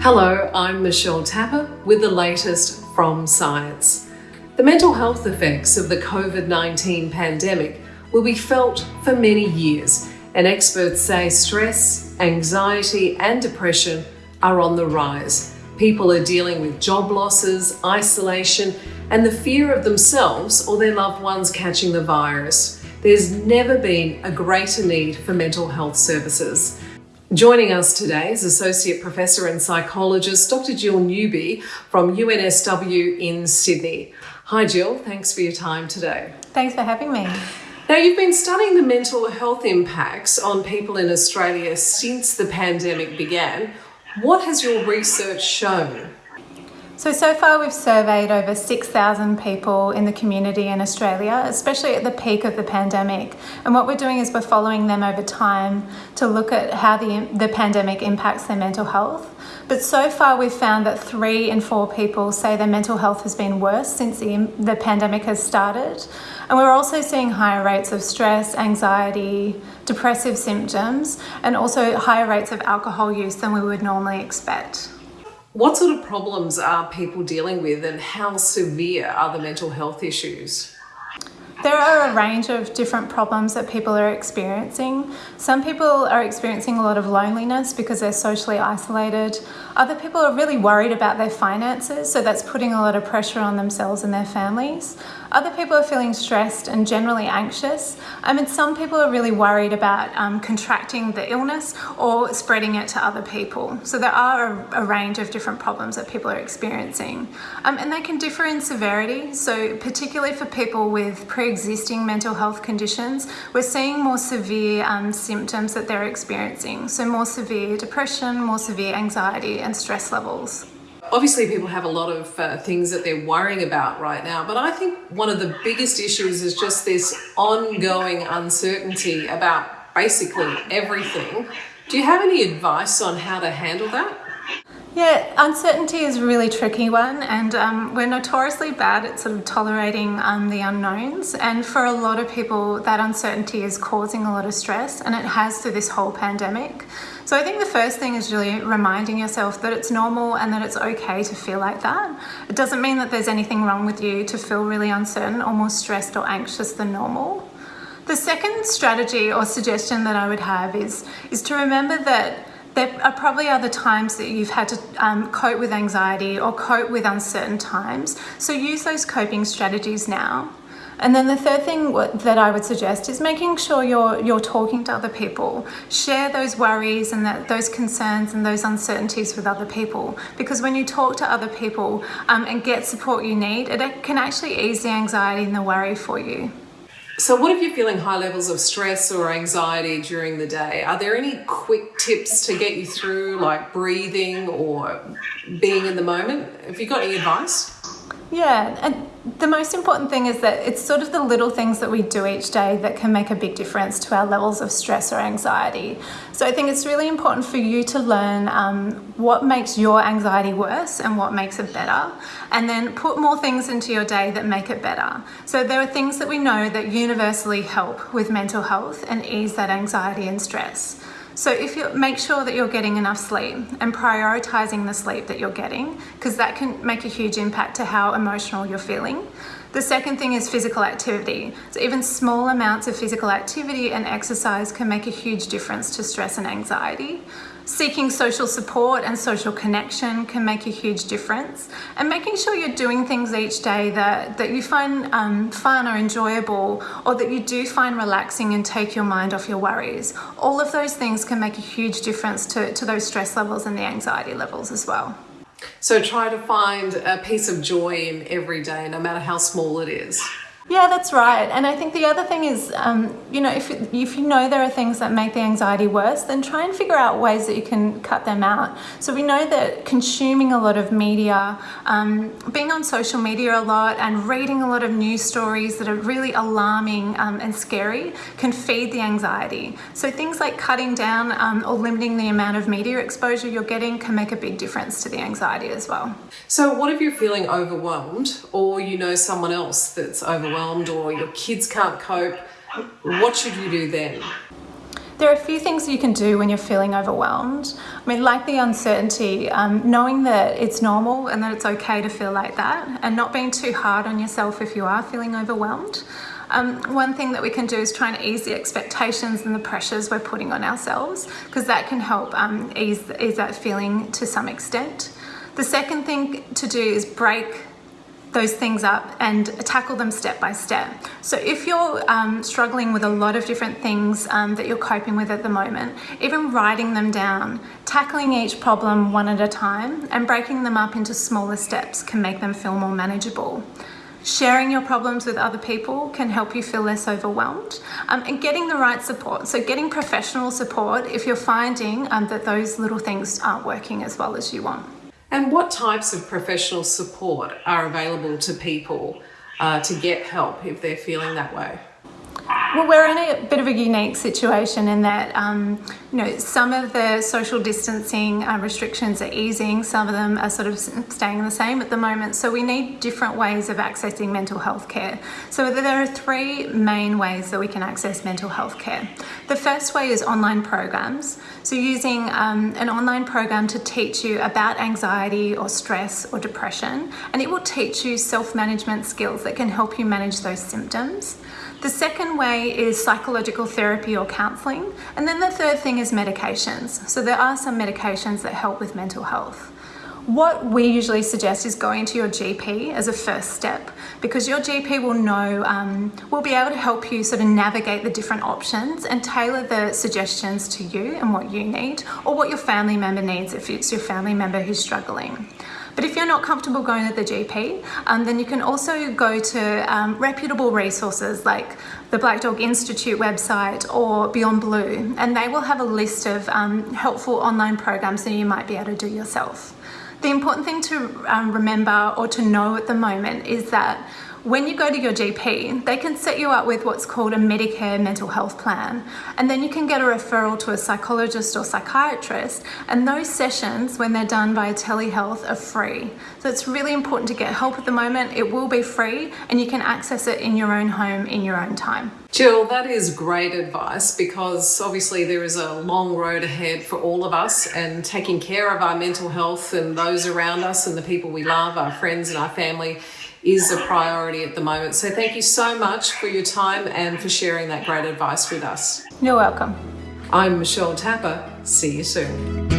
Hello, I'm Michelle Tapper with the latest from Science. The mental health effects of the COVID 19 pandemic will be felt for many years, and experts say stress, anxiety, and depression are on the rise. People are dealing with job losses, isolation, and the fear of themselves or their loved ones catching the virus. There's never been a greater need for mental health services. Joining us today is Associate Professor and Psychologist Dr. Jill Newby from UNSW in Sydney. Hi, Jill. Thanks for your time today. Thanks for having me. Now, you've been studying the mental health impacts on people in Australia since the pandemic began. What has your research shown? So, so far we've surveyed over 6,000 people in the community in Australia, especially at the peak of the pandemic. And what we're doing is we're following them over time to look at how the, the pandemic impacts their mental health. But so far we've found that three in four people say their mental health has been worse since the, the pandemic has started. And we're also seeing higher rates of stress, anxiety, depressive symptoms, and also higher rates of alcohol use than we would normally expect. What sort of problems are people dealing with, and how severe are the mental health issues? There are a range of different problems that people are experiencing. Some people are experiencing a lot of loneliness because they're socially isolated. Other people are really worried about their finances, so that's putting a lot of pressure on themselves and their families. Other people are feeling stressed and generally anxious. I mean, some people are really worried about um, contracting the illness or spreading it to other people. So there are a, a range of different problems that people are experiencing. Um, and they can differ in severity. So particularly for people with pre-existing mental health conditions, we're seeing more severe um, symptoms that they're experiencing. So more severe depression, more severe anxiety and stress levels. Obviously, people have a lot of uh, things that they're worrying about right now, but I think one of the biggest issues is just this ongoing uncertainty about basically everything. Do you have any advice on how to handle that? Yeah, uncertainty is a really tricky one, and um, we're notoriously bad at sort of tolerating um, the unknowns. And for a lot of people, that uncertainty is causing a lot of stress, and it has through this whole pandemic. So I think the first thing is really reminding yourself that it's normal and that it's okay to feel like that. It doesn't mean that there's anything wrong with you to feel really uncertain or more stressed or anxious than normal. The second strategy or suggestion that I would have is, is to remember that there are probably other times that you've had to um, cope with anxiety or cope with uncertain times. So use those coping strategies now. And then the third thing that I would suggest is making sure you're you're talking to other people. Share those worries and that, those concerns and those uncertainties with other people. Because when you talk to other people um, and get support you need, it can actually ease the anxiety and the worry for you. So, what if you're feeling high levels of stress or anxiety during the day? Are there any quick tips to get you through, like breathing or being in the moment? Have you got any advice? Yeah, and the most important thing is that it's sort of the little things that we do each day that can make a big difference to our levels of stress or anxiety. So I think it's really important for you to learn um, what makes your anxiety worse and what makes it better, and then put more things into your day that make it better. So there are things that we know that universally help with mental health and ease that anxiety and stress. So if you make sure that you're getting enough sleep and prioritizing the sleep that you're getting, because that can make a huge impact to how emotional you're feeling. The second thing is physical activity. So even small amounts of physical activity and exercise can make a huge difference to stress and anxiety. Seeking social support and social connection can make a huge difference. And making sure you're doing things each day that, that you find um, fun or enjoyable or that you do find relaxing and take your mind off your worries. All of those things can make a huge difference to, to those stress levels and the anxiety levels as well. So try to find a piece of joy in every day, no matter how small it is. Yeah, that's right. And I think the other thing is, um, you know, if, if you know there are things that make the anxiety worse, then try and figure out ways that you can cut them out. So we know that consuming a lot of media, um, being on social media a lot, and reading a lot of news stories that are really alarming um, and scary can feed the anxiety. So things like cutting down um, or limiting the amount of media exposure you're getting can make a big difference to the anxiety as well. So, what if you're feeling overwhelmed, or you know someone else that's overwhelmed? Overwhelmed or your kids can't cope, what should you do then? There are a few things you can do when you're feeling overwhelmed. I mean, like the uncertainty, um, knowing that it's normal and that it's okay to feel like that, and not being too hard on yourself if you are feeling overwhelmed. Um, one thing that we can do is try and ease the expectations and the pressures we're putting on ourselves, because that can help um, ease, ease that feeling to some extent. The second thing to do is break those things up and tackle them step by step. So if you're um, struggling with a lot of different things um, that you're coping with at the moment, even writing them down, tackling each problem one at a time and breaking them up into smaller steps can make them feel more manageable. Sharing your problems with other people can help you feel less overwhelmed um, and getting the right support. So getting professional support if you're finding um, that those little things aren't working as well as you want. And what types of professional support are available to people uh, to get help if they're feeling that way? Well, we're in a bit of a unique situation in that, um, you know, some of the social distancing uh, restrictions are easing, some of them are sort of staying the same at the moment. So we need different ways of accessing mental health care. So there are three main ways that we can access mental health care. The first way is online programs. So using um, an online program to teach you about anxiety or stress or depression, and it will teach you self-management skills that can help you manage those symptoms. The second way is psychological therapy or counselling. And then the third thing is medications. So there are some medications that help with mental health. What we usually suggest is going to your GP as a first step because your GP will know, um, will be able to help you sort of navigate the different options and tailor the suggestions to you and what you need or what your family member needs if it's your family member who's struggling. But if you're not comfortable going to the GP, um, then you can also go to um, reputable resources like the Black Dog Institute website or Beyond Blue, and they will have a list of um, helpful online programs that you might be able to do yourself. The important thing to um, remember or to know at the moment is that when you go to your GP, they can set you up with what's called a Medicare mental health plan. And then you can get a referral to a psychologist or psychiatrist. And those sessions, when they're done via telehealth, are free. So it's really important to get help at the moment. It will be free and you can access it in your own home in your own time. Jill, that is great advice because obviously there is a long road ahead for all of us and taking care of our mental health and those around us and the people we love, our friends and our family is a priority at the moment. So thank you so much for your time and for sharing that great advice with us. You're welcome. I'm Michelle Tapper. See you soon.